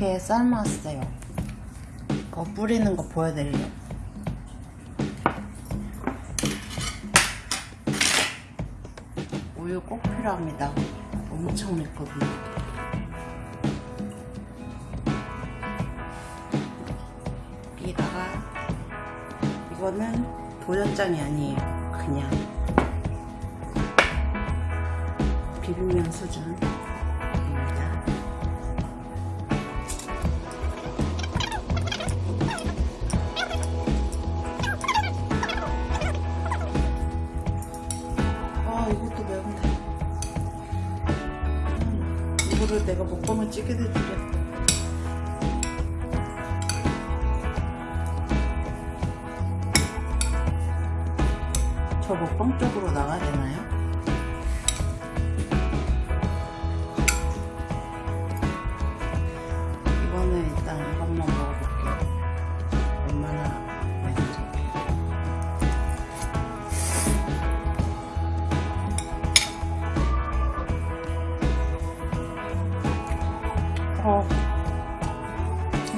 이렇게 삶았어요. 거 뿌리는 거 보여드리려고. 우유 꼭 필요합니다. 엄청 맵거든요. 여기다가 이거는 도전장이 아니에요. 그냥 비빔면 수준 이거를 내가 먹방을 찍게 될 줄이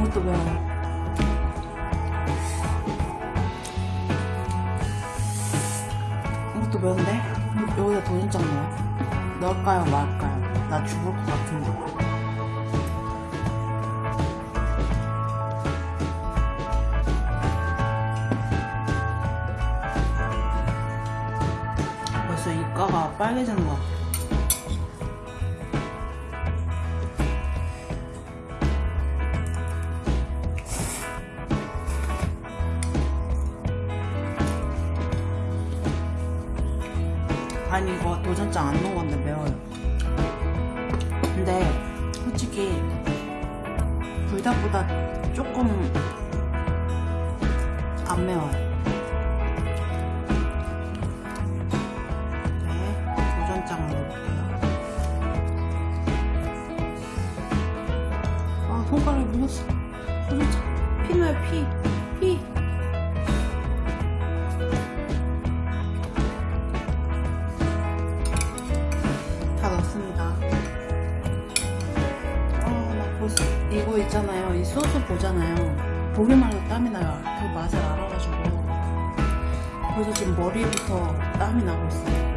이것도 매워. 이것도 매운데? 여기다 도전장 넣어. 넣을까요, 말까요? 나 죽을 것 같은데. 벌써 입가가 빨개지는 것 같아. 솔직히 불닭보다 조금 안 매워요. 네 도전장 넣어볼게요. 아 손가락이 묻었어 도전장 피 나요 피 있잖아요. 이 소스 보잖아요. 보기만 해도 땀이 나요. 그 맛을 알아가지고. 벌써 지금 머리부터 땀이 나고 있어요.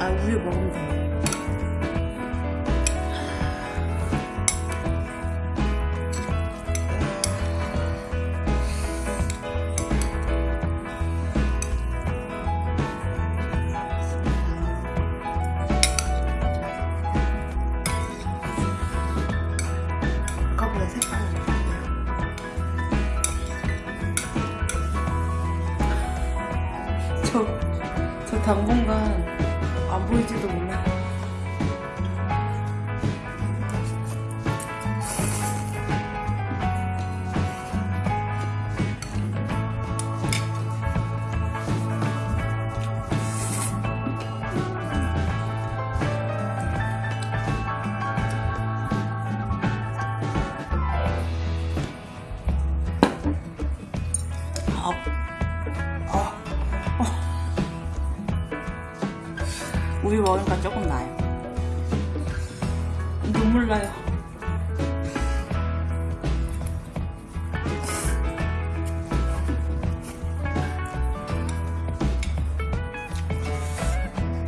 아, 우유 먹으면 돼요. 당분간 안 보일지도 몰라요. 먹으니까 조금 나요. 눈물 나요.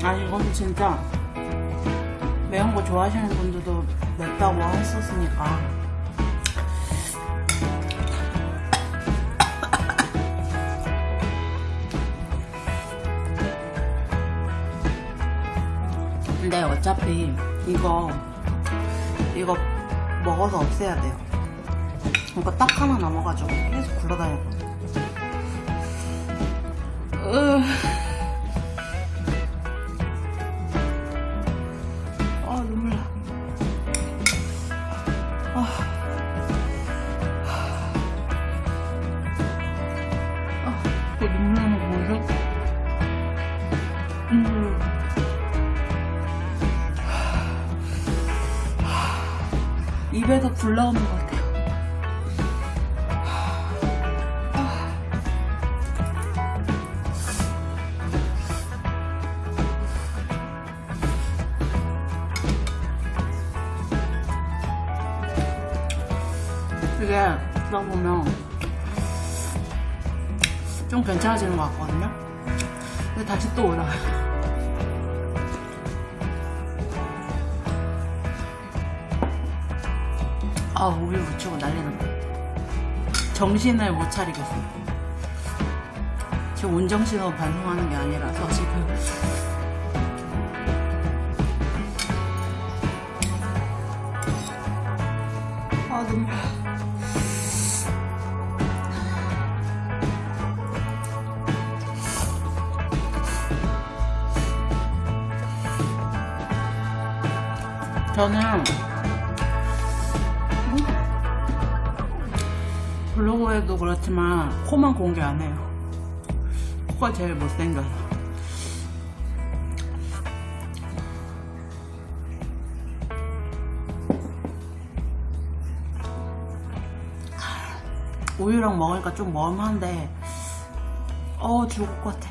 아, 이건 진짜 매운 거 좋아하시는 분들도 맵다고 했었으니까. 근데 어차피 이거 이거 먹어서 없애야 돼요. 이거 딱 하나 남아가지고 계속 굴러다녀. 으. 올라오는 것 같아요. 이게 딱 보면 좀 괜찮아지는 것 같거든요. 근데 다시 또 올라와요. 아, 우유 묻히고 난리는 거. 정신을 못 차리겠어. 지금 온정신으로 반성하는 게 아니라서 지금. 아, 눈물. 저는 블로그에도 그렇지만 코만 공개 안 해요. 코가 제일 못생겨서. 우유랑 먹으니까 좀 멈한데 어 죽을 것 같아.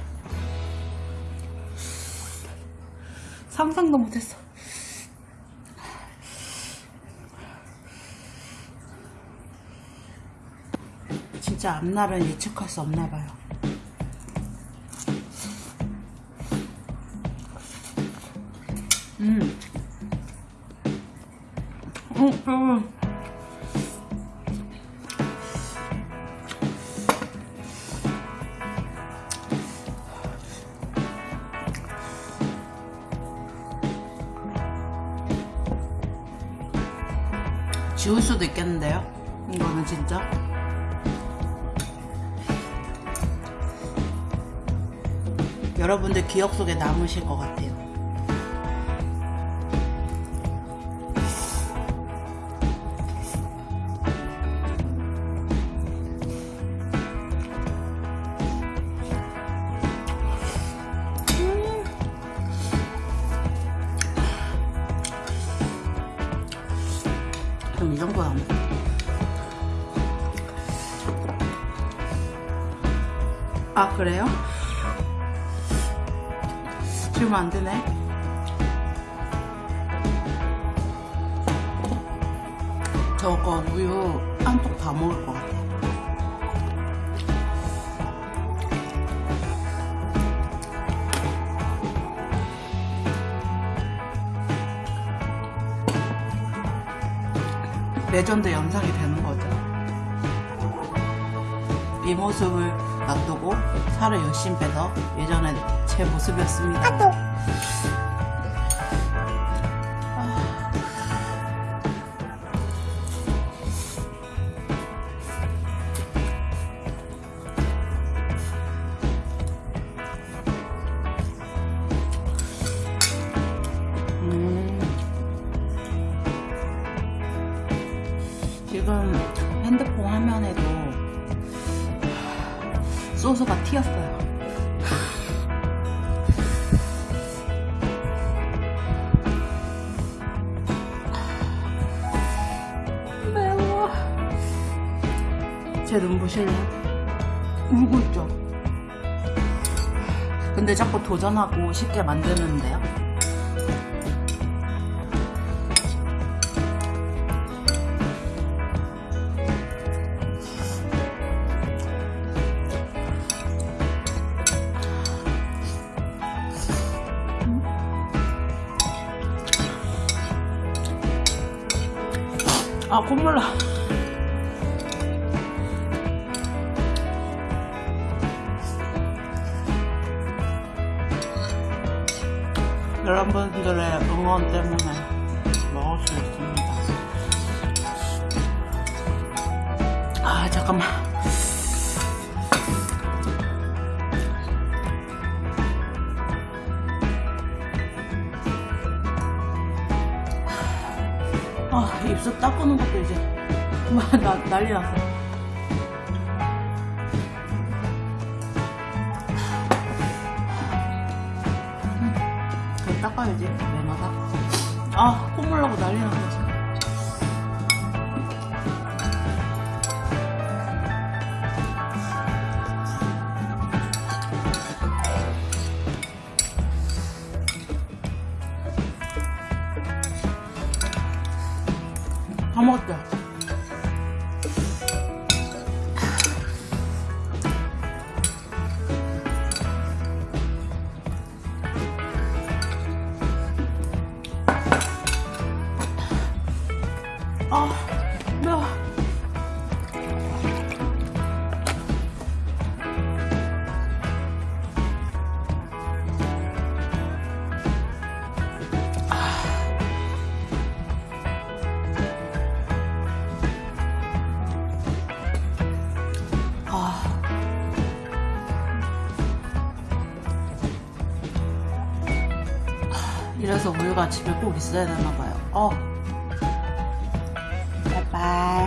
상상도 못했어. 진짜 앞날은 예측할 수 없나 봐요. 음. 어, 음. 지울 수도 있겠는데요? 이거는 진짜. 여러분들 기억 속에 남으실 것 같아요. 그럼 이 정도 남아. 아 그래요? 지금 안 되네. 저거 우유 한통다 먹을 것 같아. 레전드 영상이 되는 거죠. 이 모습을 놔두고 살을 열심히 빼서 예전에 제 모습이었습니다. 아. 음. 지금 핸드폰 화면에도 소스가 튀었어요. 제 눈 보실래요? 울고 있죠? 근데 자꾸 도전하고 쉽게 만드는데요? 아 콧물 나 여러분들의 응원 때문에 먹을 수 있습니다. 아 잠깐만. 아 입술 닦는 것도 이제 나, 난리 났어 그거 닦아야지 매마다? 아 콧물 나고 난리 났네 지금 우유가 집에 꼭 있어야 되나 봐요. 어. 바이바이.